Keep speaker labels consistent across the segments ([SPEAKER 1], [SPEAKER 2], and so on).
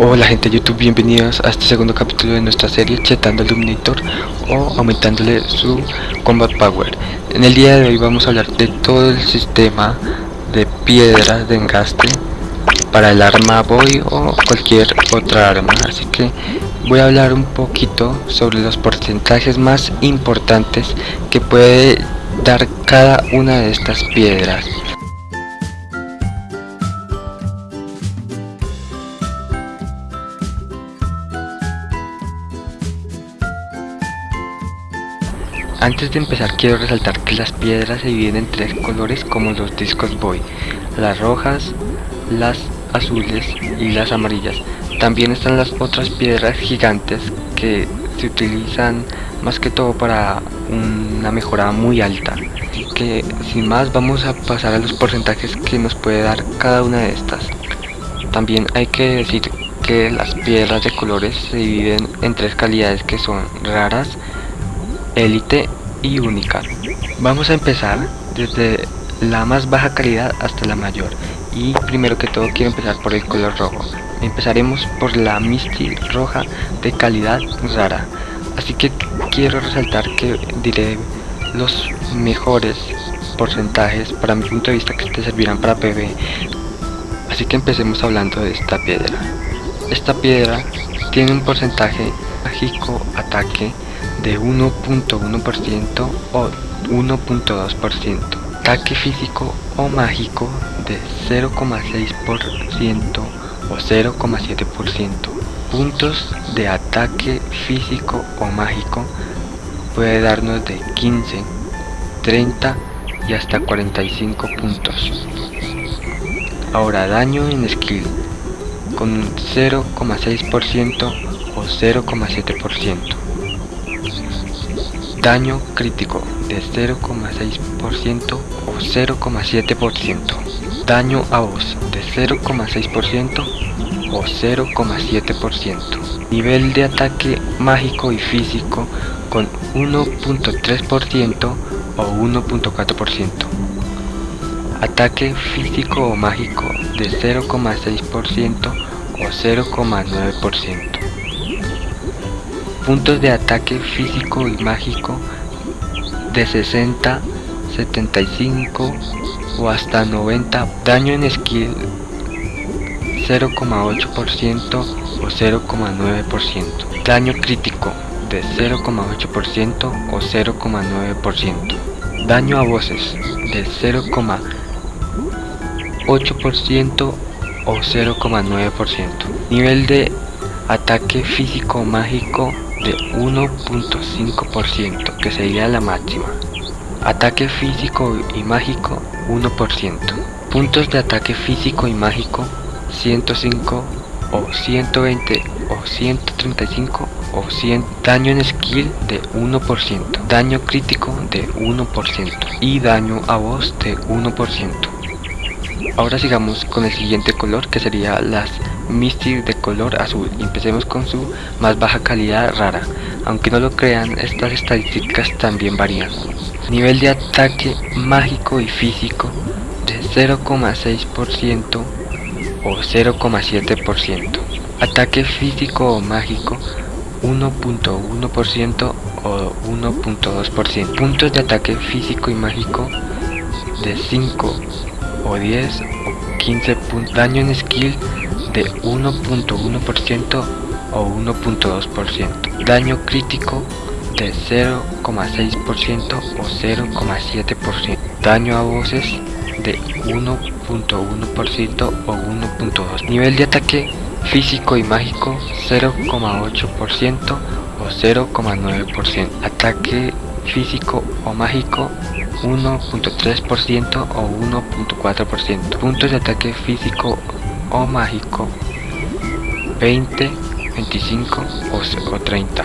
[SPEAKER 1] Hola gente de YouTube, bienvenidos a este segundo capítulo de nuestra serie Chetando el Dominator o aumentándole su Combat Power. En el día de hoy vamos a hablar de todo el sistema de piedras de engaste para el arma Boy o cualquier otra arma. Así que voy a hablar un poquito sobre los porcentajes más importantes que puede dar cada una de estas piedras. Antes de empezar quiero resaltar que las piedras se dividen en tres colores como los discos boy, las rojas, las azules y las amarillas. También están las otras piedras gigantes que se utilizan más que todo para una mejora muy alta. Que sin más vamos a pasar a los porcentajes que nos puede dar cada una de estas. También hay que decir que las piedras de colores se dividen en tres calidades que son raras, élite y única. Vamos a empezar desde la más baja calidad hasta la mayor y primero que todo quiero empezar por el color rojo. Empezaremos por la Misty roja de calidad rara. Así que quiero resaltar que diré los mejores porcentajes para mi punto de vista que te servirán para PvE. Así que empecemos hablando de esta piedra. Esta piedra tiene un porcentaje mágico ataque de 1.1% o 1.2%, ataque físico o mágico de 0,6% o 0,7%, puntos de ataque físico o mágico puede darnos de 15, 30 y hasta 45 puntos. Ahora daño en skill con 0,6% o 0,7%. Daño crítico de 0,6% o 0,7%. Daño a voz de 0,6% o 0,7%. Nivel de ataque mágico y físico con 1.3% o 1.4%. Ataque físico o mágico de 0,6% o 0,9% puntos de ataque físico y mágico de 60, 75 o hasta 90, daño en skill 0,8% o 0,9%, daño crítico de 0,8% o 0,9%, daño a voces de 0,8% o 0,9%, nivel de ataque físico mágico de 1.5% que sería la máxima. Ataque físico y mágico 1%. Puntos de ataque físico y mágico 105 o 120 o 135 o 100. Daño en skill de 1%. Daño crítico de 1% y daño a voz de 1%. Ahora sigamos con el siguiente color que sería las Misty de color azul. Empecemos con su más baja calidad rara. Aunque no lo crean, estas estadísticas también varían. Nivel de ataque mágico y físico de 0,6% o 0,7%. Ataque físico o mágico 1.1% o 1.2%. Puntos de ataque físico y mágico de 5 o 10 o 15 puntos. Daño en skill de 1.1% o 1.2%. Daño crítico de 0,6% o 0,7%. Daño a voces de 1.1% o 1.2%. Nivel de ataque físico y mágico 0,8% o 0,9%. Ataque físico o mágico 1.3% o 1.4%. Puntos de ataque físico o mágico 20, 25 o 30.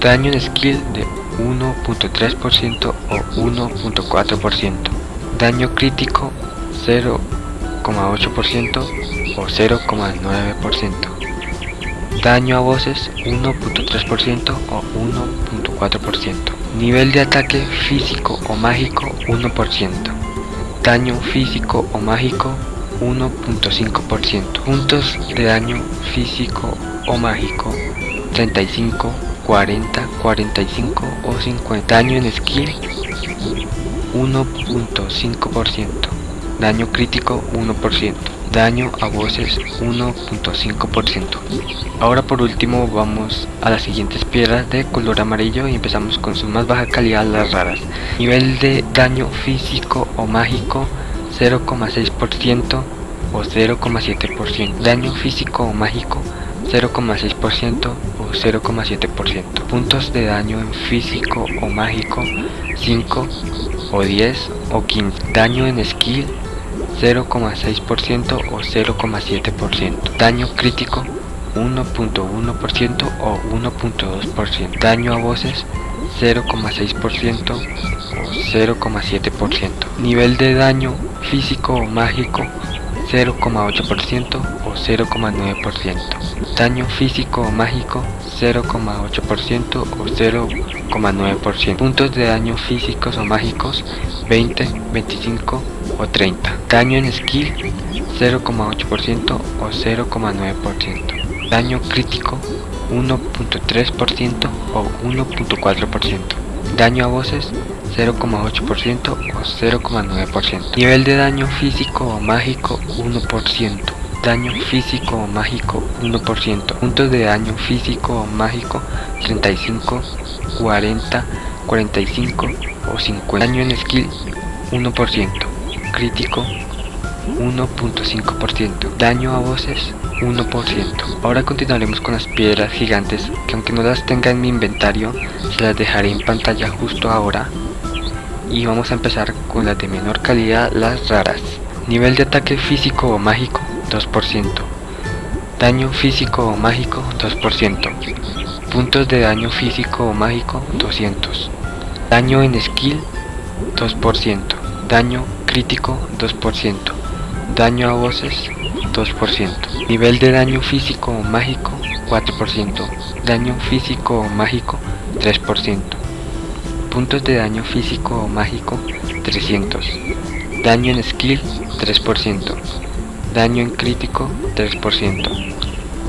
[SPEAKER 1] Daño en skill de 1.3% o 1.4%. Daño crítico 0,8% o 0,9%. Daño a voces 1.3% o 1.4%. Nivel de ataque físico o mágico 1%. Daño físico o mágico 1.5%. Puntos de daño físico o mágico 35, 40, 45 o 50. Daño en skill 1.5%. Daño crítico 1%. Daño a voces 1.5%. Ahora por último vamos a las siguientes piedras de color amarillo y empezamos con su más baja calidad las raras. Nivel de daño físico o mágico 0,6% o 0,7%. Daño físico o mágico 0,6% o 0,7%. Puntos de daño en físico o mágico 5 o 10 o 15. Daño en skill 0,6% o 0,7%. Daño crítico 1.1% o 1.2%. Daño a voces 0,6% o 0,7%. Nivel de daño físico o mágico 0,8% o 0,9%. Daño físico o mágico 0,8% o 0,9%. Puntos de daño físicos o mágicos 20, 25 o 30. Daño en skill 0,8% o 0,9%. Daño crítico 1.3% o 1.4%. Daño a voces 0,8% o 0,9%. Nivel de daño físico o mágico 1%. Daño físico o mágico 1%. Puntos de daño físico o mágico 35, 40, 45 o 50. Daño en skill 1%. Crítico 1.5%. Daño a voces 1%. Ahora continuaremos con las piedras gigantes que aunque no las tenga en mi inventario, se las dejaré en pantalla justo ahora. Y vamos a empezar con las de menor calidad, las raras. Nivel de ataque físico o mágico 2%. Daño físico o mágico 2%. Puntos de daño físico o mágico 200. Daño en skill 2%. Daño crítico 2%. Daño a voces 2%. Nivel de daño físico o mágico 4%. Daño físico o mágico 3%. Puntos de daño físico o mágico 300. Daño en skill 3%. Daño en crítico 3%.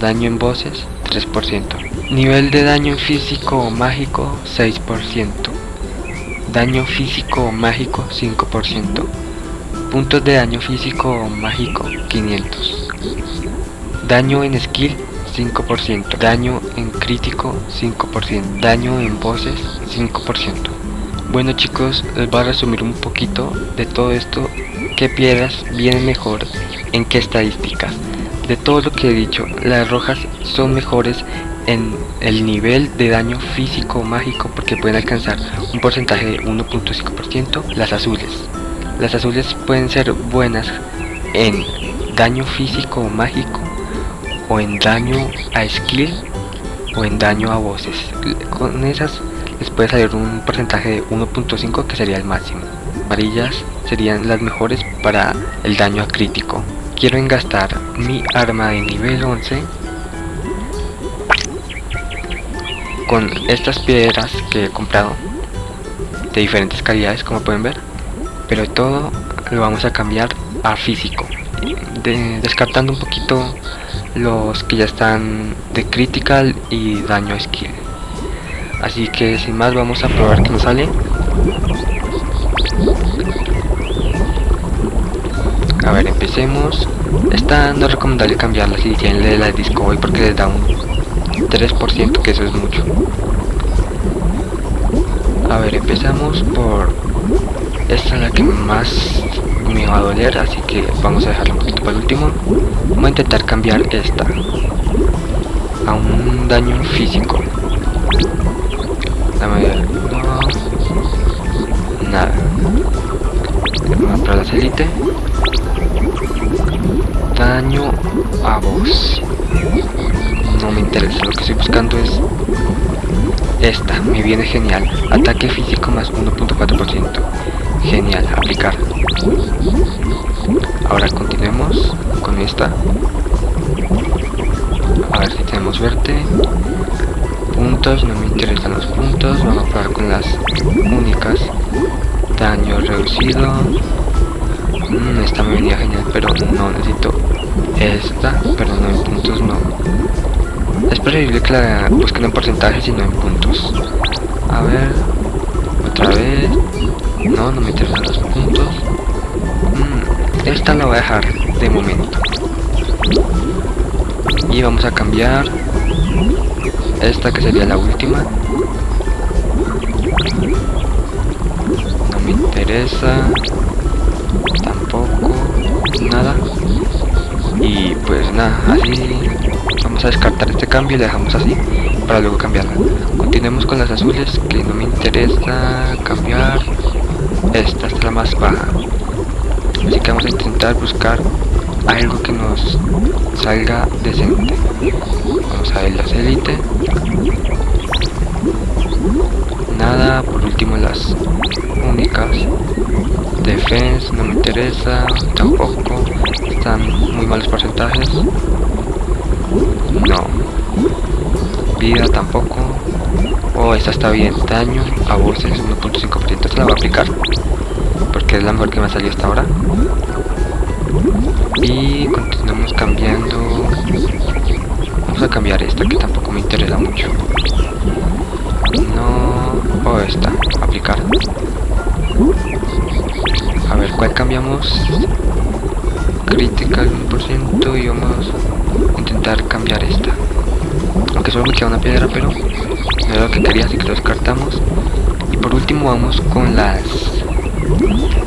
[SPEAKER 1] Daño en voces 3%. Nivel de daño físico o mágico 6%. Daño físico o mágico 5%. Puntos de daño físico mágico 500. Daño en skill 5%. Daño en crítico 5%. Daño en voces 5%. Bueno chicos, les voy a resumir un poquito de todo esto. ¿Qué piedras vienen mejor? ¿En qué estadísticas? De todo lo que he dicho, las rojas son mejores en el nivel de daño físico mágico porque pueden alcanzar un porcentaje de 1.5%. Las azules. Las azules pueden ser buenas en daño físico mágico o en daño a skill o en daño a voces. Con esas les puede salir un porcentaje de 1.5 que sería el máximo. Amarillas serían las mejores para el daño a crítico. Quiero engastar mi arma de nivel 11 con estas piedras que he comprado de diferentes calidades como pueden ver pero todo lo vamos a cambiar a físico. Descartando un poquito los que ya están de critical y daño skill. Así que sin más vamos a probar que nos sale. A ver empecemos. Esta no es recomendable cambiarla si tienen la disco hoy porque les da un 3% que eso es mucho. A ver empezamos por esta es la que más me va a doler así que vamos a dejarla un poquito para el último. Vamos a intentar cambiar esta a un daño físico. Dame no, nada. Vamos para la elite daño a voz no me interesa, lo que estoy buscando es esta, me viene genial, ataque físico más 1.4%, genial, aplicar. Ahora continuemos con esta, a ver si tenemos suerte, puntos, no me interesan los puntos, vamos a probar con las únicas, daño reducido, Mm, esta me venía genial, pero no necesito esta, pero no en puntos no. Es preferible que la busquen en porcentaje y no en puntos. A ver, otra vez. No, no me interesan los puntos. Mm, esta la voy a dejar de momento. Y vamos a cambiar esta que sería la última. No me interesa. Tampoco. Nada. Y pues nada, así vamos a descartar este cambio y le dejamos así para luego cambiarla. Continuemos con las azules que no me interesa cambiar. Esta es la más baja. Así que vamos a intentar buscar algo que nos salga decente. Vamos a ver las élite. Nada, por último las únicas. Defense no me interesa, tampoco. Están muy malos porcentajes. No. Vida tampoco. Oh, esta está bien. Daño a voces 1.5%. Esta la voy a aplicar. Porque es la mejor que me ha salido hasta ahora. Y continuamos cambiando. Vamos a cambiar esta que tampoco me interesa mucho. No. O esta. Aplicar. A ver, ¿cuál cambiamos? Crítica al 1% y vamos a intentar cambiar esta. Aunque solo me queda una piedra, pero lo que quería, así que lo descartamos. Y por último vamos con las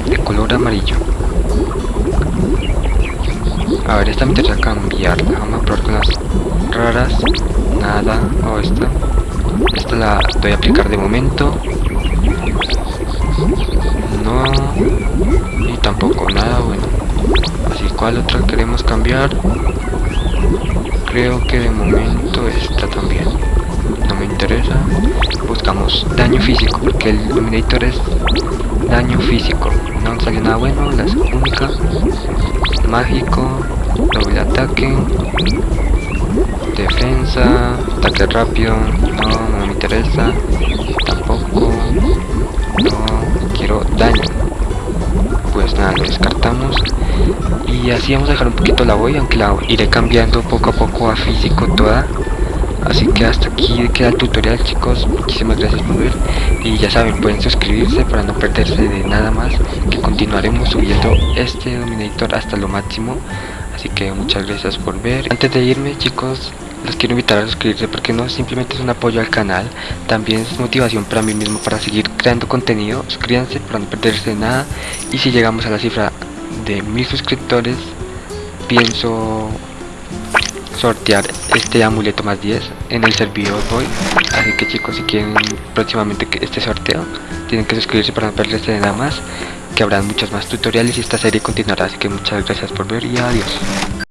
[SPEAKER 1] de color amarillo. A ver, esta me interesa cambiarla. Vamos a probar con las raras. Nada. O esta. Esta la voy a aplicar de momento. No. Y tampoco nada bueno. Así, ¿cuál otra queremos cambiar? Creo que de momento esta también. No me interesa. Buscamos daño físico, porque el Dominator es daño físico. No sale nada bueno, las únicas. Mágico, doble ataque, defensa, ataque rápido, no, no me interesa, tampoco, no, quiero daño. Pues nada, lo descartamos y así vamos a dejar un poquito la voy, aunque la iré cambiando poco a poco a físico toda. Así que hasta aquí queda el tutorial chicos, muchísimas gracias por ver. Y ya saben, pueden suscribirse para no perderse de nada más, que continuaremos subiendo este Dominator hasta lo máximo, así que muchas gracias por ver. Antes de irme chicos, los quiero invitar a suscribirse porque no simplemente es un apoyo al canal, también es motivación para mí mismo para seguir creando contenido, suscríbanse para no perderse de nada. Y si llegamos a la cifra de mil suscriptores, pienso sortear este amuleto más 10 en el servidor hoy así que chicos si quieren próximamente este sorteo tienen que suscribirse para no perderse de nada más que habrán muchos más tutoriales y esta serie continuará. Así que muchas gracias por ver y adiós